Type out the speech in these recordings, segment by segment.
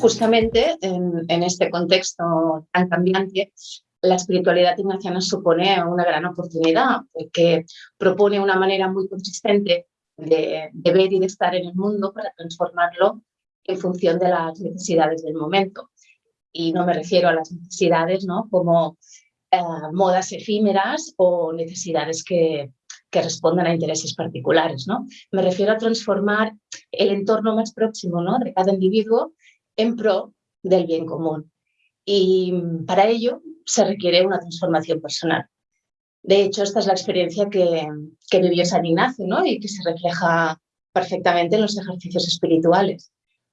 justamente en, este contexto tan cambiante, la espiritualidad ignaciana supone una gran oportunidad porque propone una manera muy consistente de, ver y de estar en el mundo para transformarlo en función de las necesidades del momento. Y no me refiero a las necesidades ¿no? como eh, modas efímeras o necesidades que, que respondan a intereses particulares. ¿no? Me refiero a transformar el entorno más próximo ¿no? de cada individuo en pro del bien común. Y para ello se requiere una transformación personal. De hecho, esta es la experiencia que, que vivió San Ignacio y que se refleja perfectamente en los ejercicios espirituales.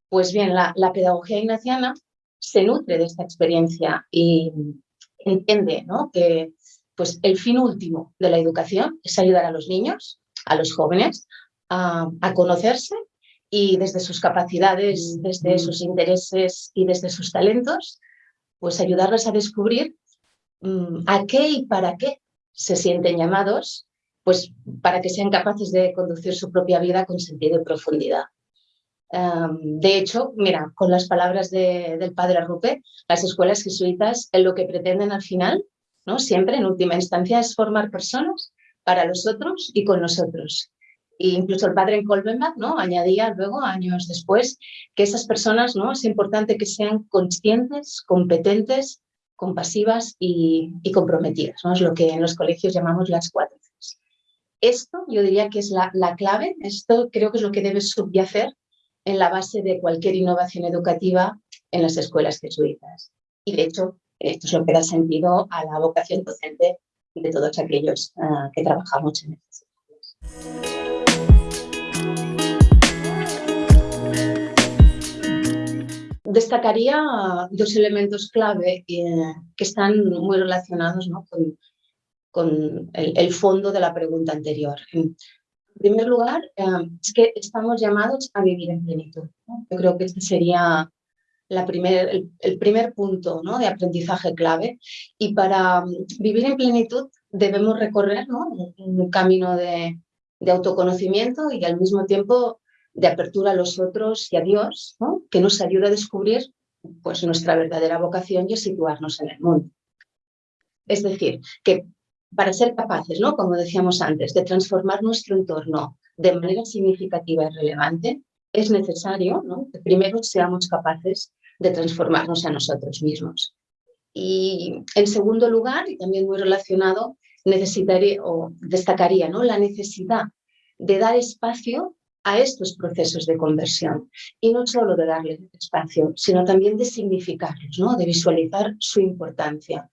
Pues bien, la, la pedagogía ignaciana se nutre de esta experiencia y entiende ¿no? que pues, el fin último de la educación es ayudar a los niños, a los jóvenes, a, a conocerse y desde sus capacidades, desde sus intereses y desde sus talentos, pues ayudarles a descubrir mm, a qué y para qué se sienten llamados, pues para que sean capaces de conducir su propia vida con sentido y profundidad. de hecho, mira, con las palabras del padre Rupe, las escuelas jesuitas en lo que pretenden al final, ¿no? siempre en última instancia, es formar personas para los otros y con nosotros. E incluso el padre Kolbenbach ¿no? añadía luego, años después, que esas personas ¿no? es importante que sean conscientes, competentes, compasivas y, comprometidas. ¿no? Es lo que en los colegios llamamos las cuatro Esto yo diría que es la, la clave, esto creo que es lo que debe subyacer en la base de cualquier innovación educativa en las escuelas jesuitas. Y de hecho, esto es lo que da sentido a la vocación docente de todos aquellos uh, que trabajamos en estas escuelas. Destacaría dos elementos clave eh, que están muy relacionados con, el, fondo de la pregunta anterior. En primer lugar, eh, es que estamos llamados a vivir en plenitud. Yo creo que este sería el, primer punto de aprendizaje clave. Y para mm, vivir en plenitud debemos recorrer un, camino de autoconocimiento y al mismo tiempo de apertura a los otros y a Dios, que nos ayuda a descubrir pues, nuestra verdadera vocación y a situarnos en el mundo. Es decir, que para ser capaces, ¿no? como decíamos antes, de transformar nuestro entorno de manera significativa y relevante, es necesario que primero seamos capaces de transformarnos a nosotros mismos. Y en segundo lugar, y también muy relacionado, necesitaría o destacaría ¿no? la necesidad de dar espacio a estos procesos de conversión y no solo de darles espacio, sino también de significarlos, ¿no? de visualizar su importancia.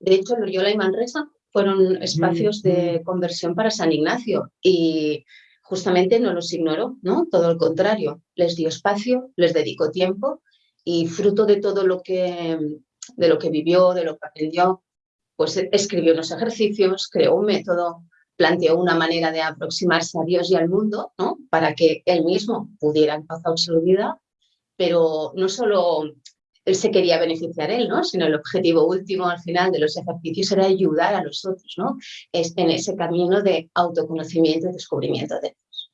De hecho, Loyola y Manresa fueron espacios de conversión para San Ignacio y justamente no los ignoró, ¿no? todo lo contrario, les dio espacio, les dedicó tiempo y fruto de todo lo que, de lo que vivió, de lo que aprendió, pues escribió unos ejercicios, creó un método, planteó una manera de aproximarse a Dios y al mundo, ¿no? para que él mismo pudiera en paz absoluta, pero no solo él se quería beneficiar él, ¿no? sino el objetivo último al final de los ejercicios era ayudar a los otros ¿no? es en ese camino de autoconocimiento y descubrimiento de Dios.